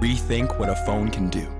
rethink what a phone can do.